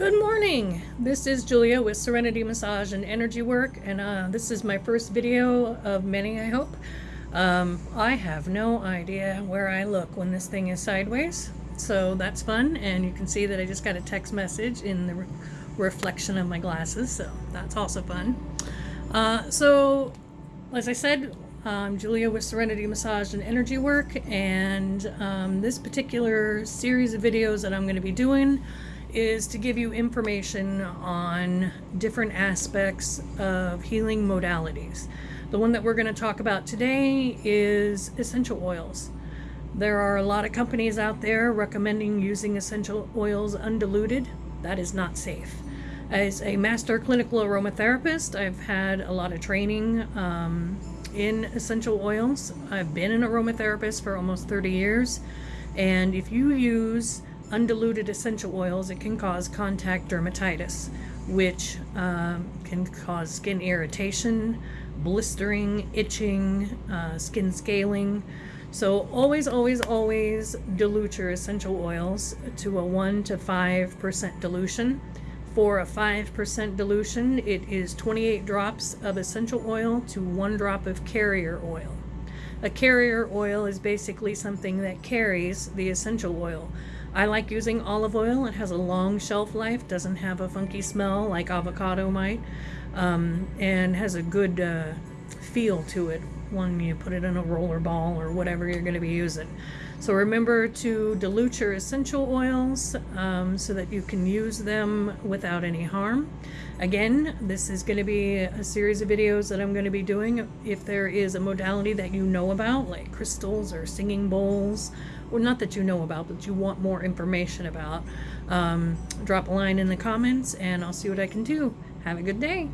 Good morning. This is Julia with Serenity Massage and Energy Work, and uh, this is my first video of many, I hope. Um, I have no idea where I look when this thing is sideways, so that's fun, and you can see that I just got a text message in the re reflection of my glasses, so that's also fun. Uh, so, as I said, I'm Julia with Serenity Massage and Energy Work, and um, this particular series of videos that I'm going to be doing is to give you information on different aspects of healing modalities. The one that we're going to talk about today is essential oils. There are a lot of companies out there recommending using essential oils undiluted. That is not safe. As a master clinical aromatherapist, I've had a lot of training um, in essential oils. I've been an aromatherapist for almost 30 years. And if you use undiluted essential oils, it can cause contact dermatitis, which um, can cause skin irritation, blistering, itching, uh, skin scaling. So always, always, always dilute your essential oils to a 1 to 5% dilution. For a 5% dilution, it is 28 drops of essential oil to 1 drop of carrier oil. A carrier oil is basically something that carries the essential oil. I like using olive oil. It has a long shelf life, doesn't have a funky smell like avocado might, um, and has a good uh, feel to it when you put it in a roller ball or whatever you're going to be using. So remember to dilute your essential oils um, so that you can use them without any harm. Again, this is going to be a series of videos that I'm going to be doing. If there is a modality that you know about, like crystals or singing bowls, well, not that you know about, but you want more information about, um, drop a line in the comments and I'll see what I can do. Have a good day.